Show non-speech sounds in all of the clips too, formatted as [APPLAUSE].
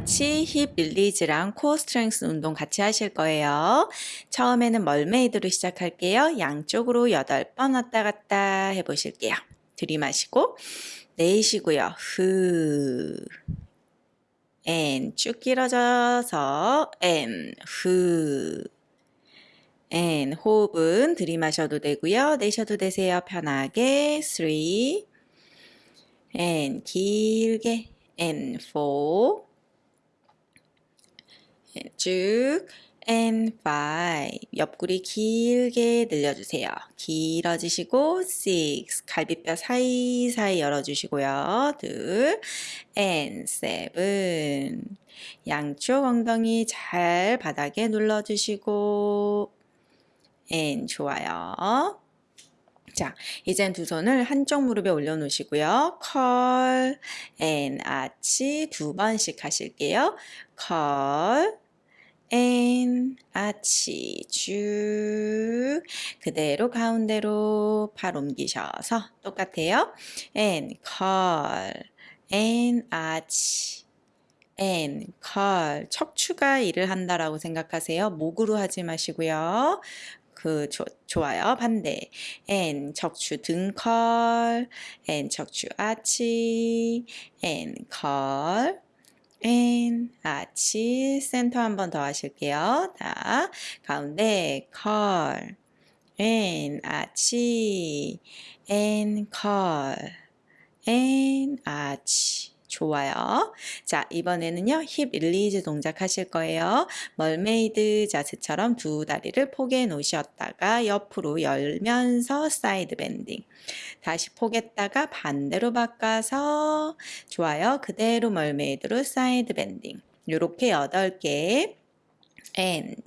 같이 hip release랑 core strength 운동 같이 하실 거예요. 처음에는 mermaid로 시작할게요. 양쪽으로 8번 왔다 갔다 해보실게요. 들이마시고 내쉬고요. 후. and 쭉 길어져서 and 후. and 호흡은 들이마셔도 되고요. 내셔도 되세요. 편하게 3 and 길게 and four 쭉 and five 옆구리 길게 늘려주세요. 길어지시고 six 갈비뼈 사이사이 열어주시고요. 둘 and seven 양쪽 엉덩이 잘 바닥에 눌러주시고 and 좋아요. 자, 이젠 두 손을 한쪽 무릎에 올려놓으시고요. curl, and, arch 두 번씩 하실게요. curl, and, arch 쭉 그대로 가운데로 팔 옮기셔서 똑같아요. and, curl, and, arch and, curl, 척추가 일을 한다라고 생각하세요. 목으로 하지 마시고요. 그 조, 좋아요. 반대. N 척추 등컬, N 척추 아치, N 컬, N 아치 센터 한 번 더 하실게요. 자, 가운데 curl, and arch, and curl, and arch. 좋아요. 자, 이번에는요, hip release 동작 하실 거예요. mermaid 자세처럼 두 다리를 포개 놓으셨다가 옆으로 열면서 side bending. 다시 포갰다가 반대로 바꿔서 좋아요. 그대로 mermaid로 side bending. 요렇게 8개. and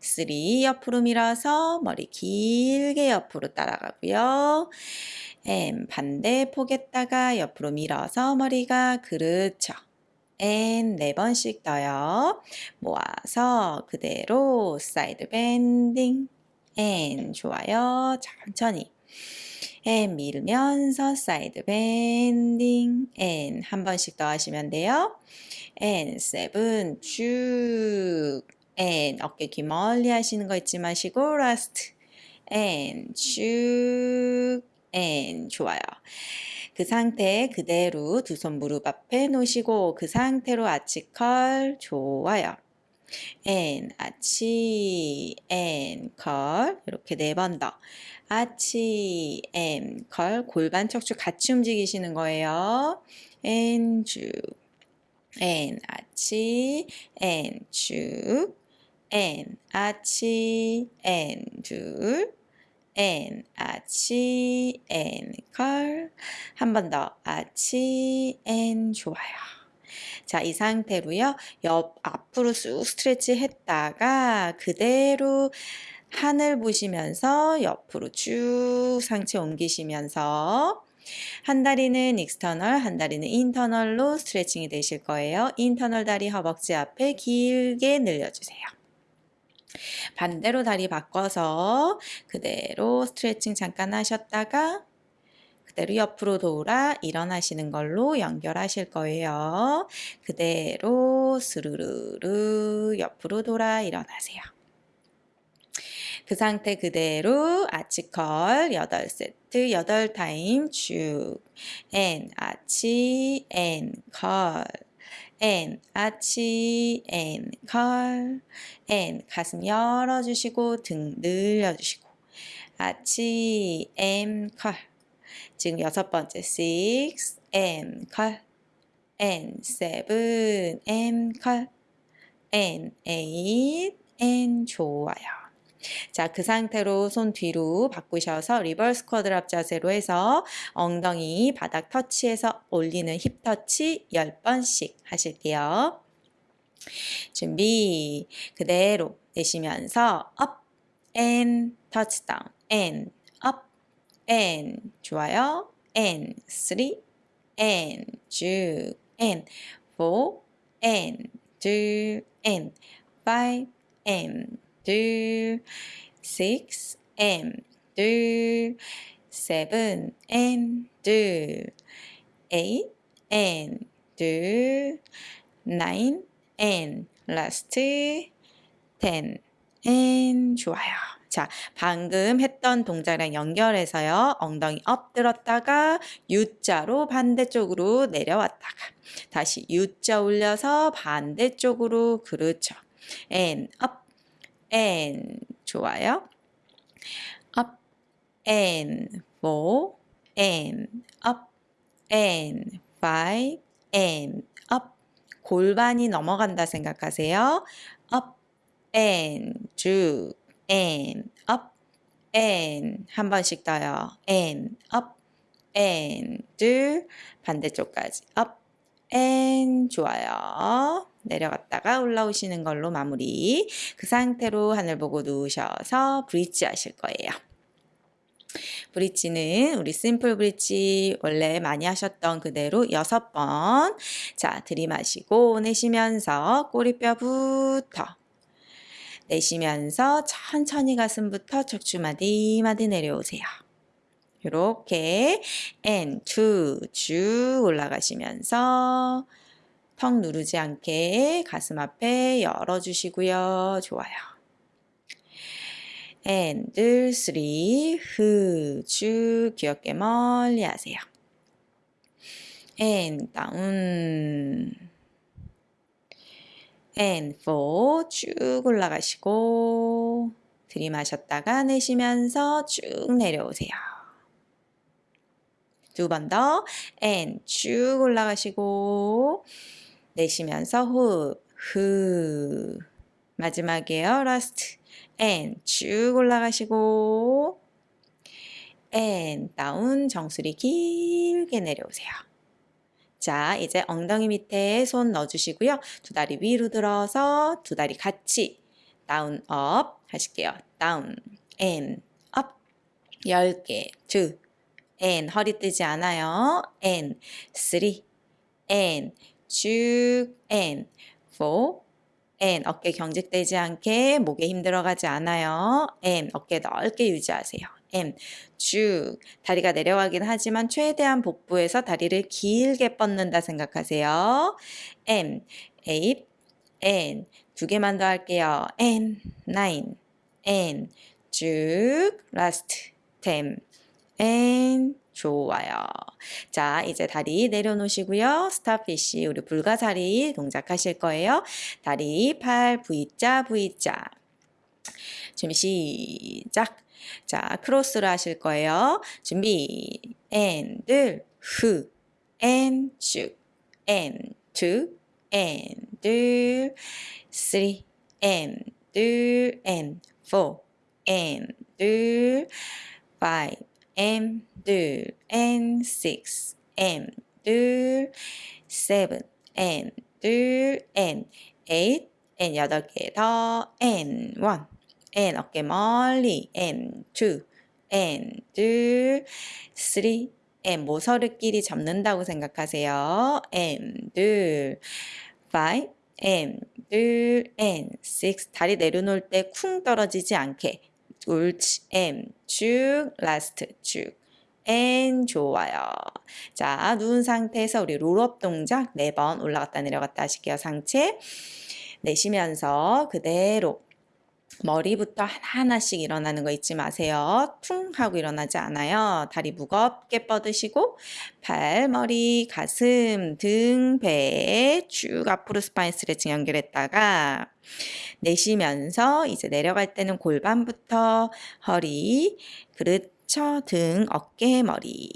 3 옆으로 밀어서 머리 길게 옆으로 따라가고요. and 반대 포갰다가 옆으로 밀어서 머리가 그렇죠. and 네 번씩 더요. 모아서 그대로 side bending and 좋아요. 천천히 and 밀면서 side bending and 한 번씩 더 하시면 돼요. and seven 쭉 and 어깨 귀 멀리 하시는 거 잊지 마시고 last and 쭉 and 좋아요. 그 상태 그대로 두 손 무릎 앞에 놓으시고 그 상태로 arch curl 좋아요. and arch and curl 이렇게 네 번 더. arch and curl 골반 척추 같이 움직이시는 거예요. and 쭉 and 아치 and 쭉 and 아치 and 둘 and arch and curl 한 번 더 arch and 좋아요. 자, 이 상태로요. 옆 앞으로 쑥 stretch 했다가 그대로 하늘 보시면서 옆으로 쭉 상체 옮기시면서 한 다리는 external, 한 다리는 internal로 스트레칭이 되실 거예요. internal 다리 허벅지 앞에 길게 늘려주세요. 반대로 다리 바꿔서 그대로 스트레칭 잠깐 하셨다가 그대로 옆으로 돌아 일어나시는 걸로 연결하실 거예요. 그대로 스르르르 옆으로 돌아 일어나세요. 그 상태 그대로 arch curl 8세트 8타임 쭉 and, arch, and, curl and arch and curl and 가슴 열어주시고 등 늘려주시고 arch and curl 지금 여섯 번째 six and curl and seven and curl and eight and 좋아요. 자, 그 상태로 손 뒤로 바꾸셔서 reverse quadruped 자세로 해서 엉덩이 바닥 터치해서 올리는 힙 터치 10번씩 하실게요. 준비 그대로 내쉬면서 up and touchdown and up and 좋아요 and three and 쭉 and four and two and five and 둘, six and 둘, seven and 둘, eight and 둘, nine, and last ten, and 좋아요. 자, 방금 했던 동작이랑 연결해서요. 엉덩이 up 들었다가 U자로 반대쪽으로 내려왔다가 다시 U자 올려서 반대쪽으로 그렇죠. and up and 좋아요. up and four and up and five and up 골반이 넘어간다 생각하세요. up and 쭉 and up and 한 번씩 더요. and up and 둘 반대쪽까지 up and 좋아요. 내려갔다가 올라오시는 걸로 마무리. 그 상태로 하늘 보고 누우셔서 브릿지 하실 거예요. 브릿지는 우리 심플 브릿지 원래 많이 하셨던 그대로 여섯 번. 자, 들이마시고 내쉬면서 꼬리뼈부터 내쉬면서 천천히 가슴부터 척추 마디 마디 내려오세요. 이렇게 and two 쭉 올라가시면서 턱 누르지 않게 가슴 앞에 열어주시고요. 좋아요. and three 후쭉 귀엽게 멀리 하세요. and 다운 and four 쭉 올라가시고 들이마셨다가 내쉬면서 쭉 내려오세요. 두 번 더 and 쭉 올라가시고 내쉬면서 호흡 후 마지막이에요. last and 쭉 올라가시고 and down 정수리 길게 내려오세요. 자, 이제 엉덩이 밑에 손 넣어주시고요. 두 다리 위로 들어서 두 다리 같이 down up 하실게요. down and up 10개 2 and 허리 뜨지 않아요. and 3 and 쭉 and 4 and 어깨 경직되지 않게 목에 힘 들어가지 않아요. and 어깨 넓게 유지하세요. and 쭉 다리가 내려가긴 하지만 최대한 복부에서 다리를 길게 뻗는다 생각하세요. and 8 and 두 개만 더 할게요. and 9 and 쭉 last 10 and 좋아요. 자, 이제 다리 내려놓으시고요. 스타피쉬, 우리 불가사리 동작하실 거예요. 다리, 팔, V자, V자. 준비, 시작. 자, 크로스로 하실 거예요. 준비, and, 후, and, 쭉, and, two, and, three, and, and, four, and, five, and, 둘, and six, and 둘, seven, and 둘, and eight, and 여덟 개 더, and one, and 어깨 멀리, and two, and 둘, three, and 모서리끼리 접는다고 생각하세요. and 둘, five, and 둘, and six, 다리 내려놓을 때 쿵 떨어지지 않게 옳지, and 쭉, last 쭉. and 좋아요. 자, 누운 상태에서 우리 롤업 동작 4번 올라갔다 내려갔다 하실게요. 상체 내쉬면서 그대로 머리부터 하나하나씩 일어나는 거 잊지 마세요. 퉁 하고 일어나지 않아요. 다리 무겁게 뻗으시고 발, 머리, 가슴, 등, 배쭉 앞으로 spine 스트레칭 연결했다가 내쉬면서 이제 내려갈 때는 골반부터 허리, 척, 등, 어깨, 머리.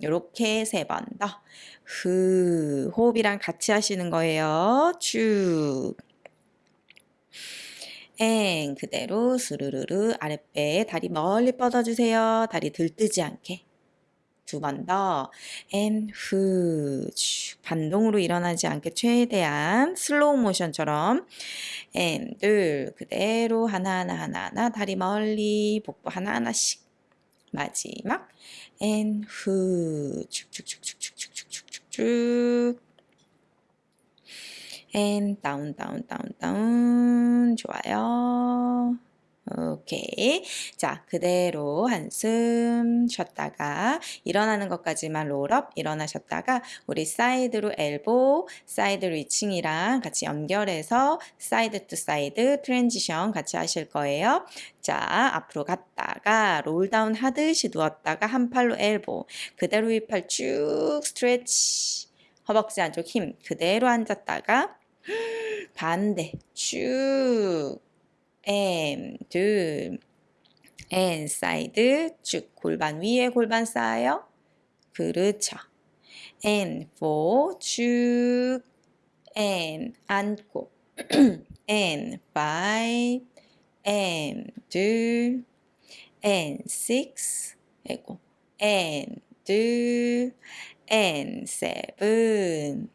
이렇게 세 번 더. 후, 호흡이랑 같이 하시는 거예요. 쭉. and, 그대로 스르르르 아랫배 다리 멀리 뻗어주세요. 다리 들뜨지 않게. 두 번 더. and, 후, 쭉. 반동으로 일어나지 않게 최대한 슬로우 모션처럼. and, 둘, 그대로 하나하나 하나하나 다리 멀리 복부 하나하나씩. 마지막 and 후 쭉쭉쭉쭉쭉쭉쭉쭉 and down down down down 좋아요 오케이. 자, 그대로 한숨 쉬었다가 일어나는 것까지만 roll up 일어나셨다가 우리 side로 elbow, side reaching이랑 같이 연결해서 side to side transition 같이 하실 거예요. 자, 앞으로 갔다가 roll down 하듯이 누웠다가 한 팔로 elbow, 그대로 윗팔 쭉 stretch, 허벅지 안쪽 힘 그대로 앉았다가 [GASPS] 반대. 쭉. And 둘. And 사이드. 쭉. 골반 위에 골반 쌓아요. 그렇죠. and four. 쭉. And 앉고. And five. And 둘. And six. 아이고. And 둘 and seven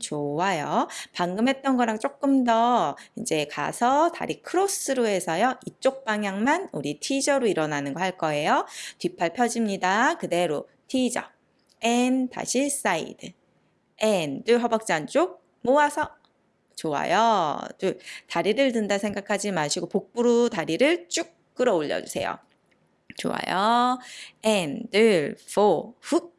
좋아요. 방금 했던 거랑 조금 더 이제 가서 다리 크로스로 해서요. 이쪽 방향만 우리 teaser로 일어나는 거 할 거예요. 뒷팔 펴집니다. 그대로 teaser and 다시 side and 허벅지 안쪽 모아서 좋아요. 둘 다리를 든다 생각하지 마시고 복부로 다리를 쭉 끌어올려 주세요. 좋아요. and 둘 four 훅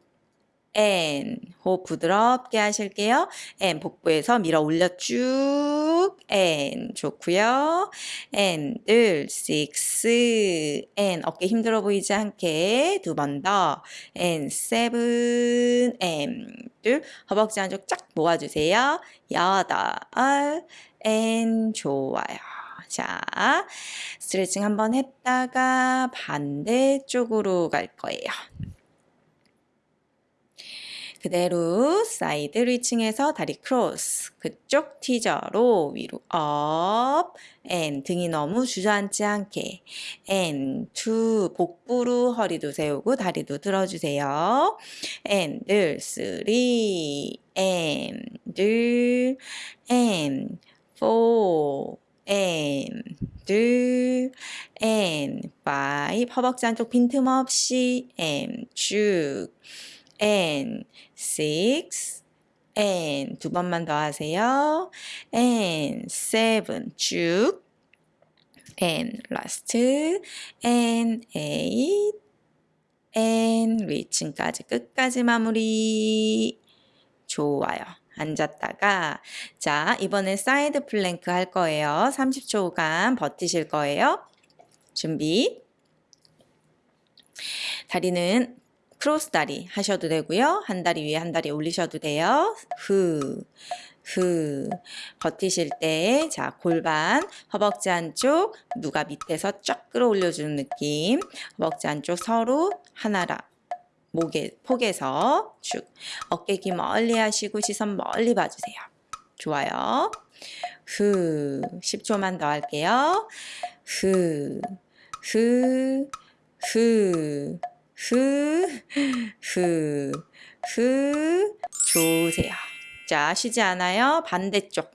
and 호흡 부드럽게 하실게요. and 복부에서 밀어 올려 쭉 and 좋고요. and 둘 six and 어깨 힘들어 보이지 않게 두 번 더 and seven and 둘 허벅지 안쪽 쫙 모아주세요. 여덟 and 좋아요. 자, 스트레칭 한번 했다가 반대쪽으로 갈 거예요. 그대로 side reaching해서 다리 크로스 그쪽 teaser로 위로 up and 등이 너무 주저앉지 않게 and two 복부로 허리도 세우고 다리도 들어주세요 앤들 쓰리 앤둘 앤포 and 둘 and five 허벅지 안쪽 빈틈없이 and 쭉 and six and 두 번만 더 하세요. and seven 쭉 and last and eight and reaching까지 끝까지 마무리 좋아요. 앉았다가 자 이번엔 side plank 할 거예요. 30초간 버티실 거예요. 준비 다리는 크로스 다리 하셔도 되고요. 한 다리 위에 한 다리 올리셔도 돼요. 후, 후. 버티실 때, 자, 골반, 허벅지 안쪽, 누가 밑에서 쫙 끌어올려주는 느낌. 허벅지 안쪽 서로 하나라. 목에, 폭에서 쭉. 어깨 기 멀리 하시고 시선 멀리 봐주세요. 좋아요. 후. 10초만 더 할게요. 후, 후, 후. 후, 후, 후. 좋으세요. 자, 쉬지 않아요. 반대쪽.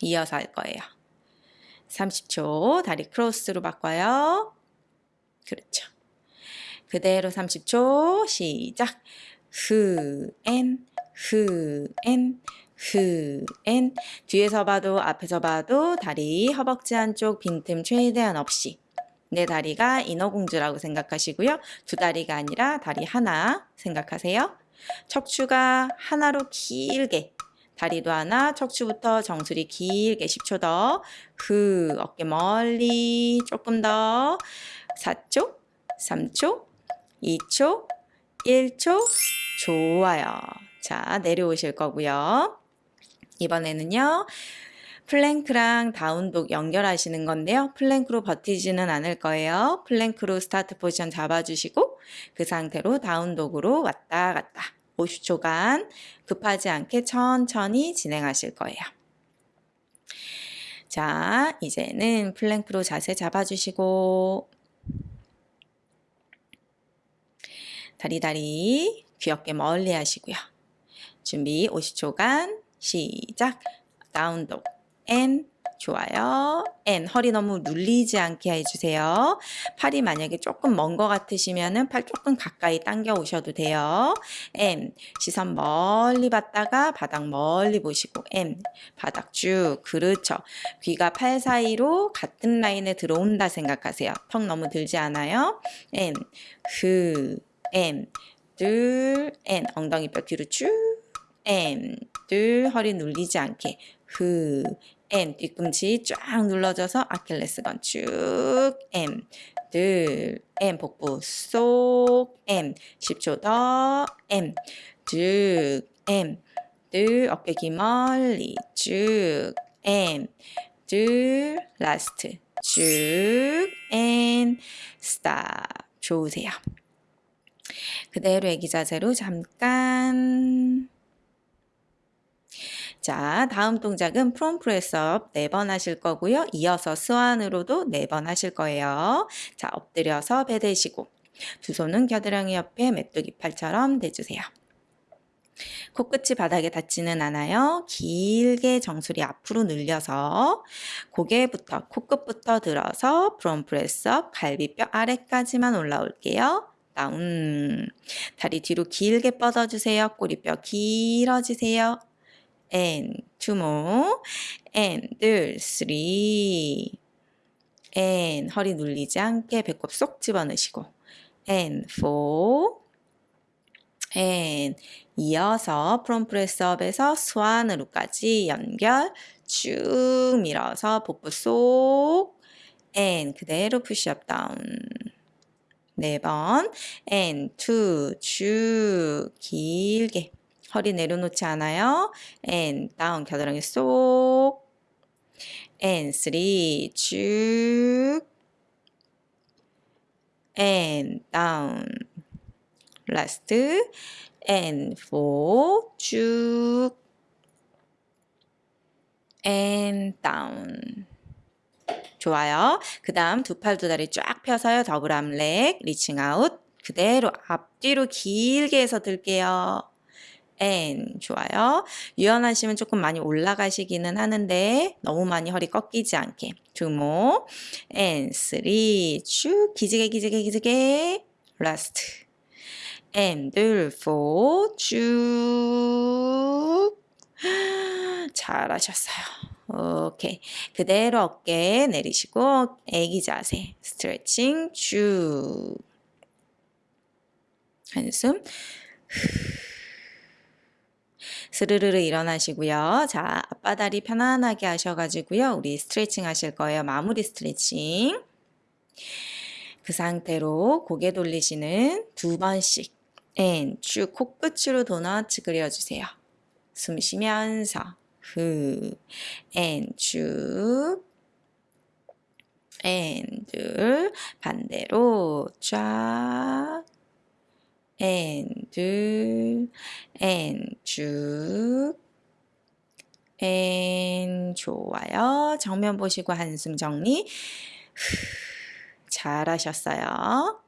이어서 할 거예요. 30초. 다리 크로스로 바꿔요. 그렇죠. 그대로 30초. 시작. 후, 엔, 후, 엔, 후, 엔. 뒤에서 봐도 앞에서 봐도 다리 허벅지 안쪽 빈틈 최대한 없이 내 다리가 인어공주라고 생각하시고요. 두 다리가 아니라 다리 하나 생각하세요. 척추가 하나로 길게 다리도 하나, 척추부터 정수리 길게 10초 더. 후, 어깨 멀리 조금 더. 4초, 3초, 2초, 1초. 좋아요. 자, 내려오실 거고요. 이번에는요. plank랑 down dog 연결하시는 건데요. plank로 버티지는 않을 거예요. plank로 start position 잡아주시고 그 상태로 down dog으로 왔다 갔다 50초간 급하지 않게 천천히 진행하실 거예요. 자, 이제는 plank로 자세 잡아주시고 다리 다리 귀엽게 멀리 하시고요. 준비 50초간 시작 down dog and 좋아요. and 허리 너무 눌리지 않게 해주세요. 팔이 만약에 조금 먼 것 같으시면 은 팔 조금 가까이 당겨 오셔도 돼요. M 시선 멀리 봤다가 바닥 멀리 보시고 M 바닥 쭉 그렇죠. 귀가 팔 사이로 같은 라인에 들어온다 생각하세요. 턱 너무 들지 않아요. M 흐 M. 둘 N. 엉덩이 뼈 뒤로 쭉. M. 둘 허리 눌리지 않게. 흐. and. 뒤꿈치 쫙 눌러줘서 아킬레스건 쭉. and. 둘 and. 복부 쏙. and. 10초 더. and. 쭉. and. 둘 어깨 귀 멀리 쭉. and. 둘 last. 쭉. and stop. 좋으세요. 그대로 애기 자세로 잠깐 자, 다음 동작은 prone press up 4번 하실 거고요. 이어서 swan으로도 4번 하실 거예요. 자, 엎드려서 배 대시고 두 손은 겨드랑이 옆에 메뚜기 팔처럼 대주세요. 코끝이 바닥에 닿지는 않아요. 길게 정수리 앞으로 늘려서 고개부터 코끝부터 들어서 prone press up 갈비뼈 아래까지만 올라올게요. down 다리 뒤로 길게 뻗어주세요. 꼬리뼈 길어지세요. and two more. And 둘 three. And 허리 눌리지 않게 배꼽 쏙 집어넣으시고. And four. And 이어서 프롬 프레스업에서 스완으로까지 연결 쭉 밀어서 복부 쏙. And 그대로 푸시업 다운 네번 and two 쭉 길게 허리 내려놓지 않아요. and 다운 겨드랑이 쏙 and three 쭉 and down last and four 쭉 and down 좋아요. 그 다음 두 팔 두 다리 쫙 펴서요. double arm leg reaching out. 그대로 앞뒤로 길게 해서 들게요. and 좋아요. 유연하시면 조금 많이 올라가시기는 하는데 너무 많이 허리 꺾이지 않게. and three 쭉 기지개 기지개 기지개. last and 둘 four 쭉. [GASPS] 잘하셨어요. 오케이. 그대로 어깨 내리시고 애기 자세 스트레칭 쭉 한숨 스르르르 일어나시고요. 자, 앞바다리 편안하게 하셔가지고요. 우리 스트레칭 하실 거예요. 마무리 스트레칭. 그 상태로 고개 돌리시는 두 번씩 and, 쭉 코끝으로 도넛 그려주세요. 숨 쉬면서 후, 앤, 쭉 앤, 둘, 반대로 쫙 and 둘 and 쭉 and 좋아요. 정면 보시고 한숨 정리 잘하셨어요.